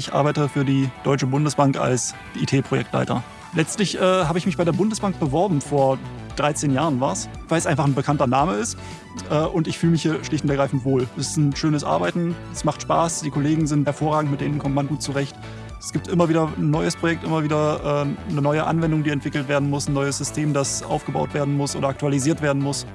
Ich arbeite für die Deutsche Bundesbank als IT-Projektleiter. Letztlich äh, habe ich mich bei der Bundesbank beworben, vor 13 Jahren war es, weil es einfach ein bekannter Name ist äh, und ich fühle mich hier schlicht und ergreifend wohl. Es ist ein schönes Arbeiten, es macht Spaß, die Kollegen sind hervorragend, mit denen kommt man gut zurecht. Es gibt immer wieder ein neues Projekt, immer wieder äh, eine neue Anwendung, die entwickelt werden muss, ein neues System, das aufgebaut werden muss oder aktualisiert werden muss.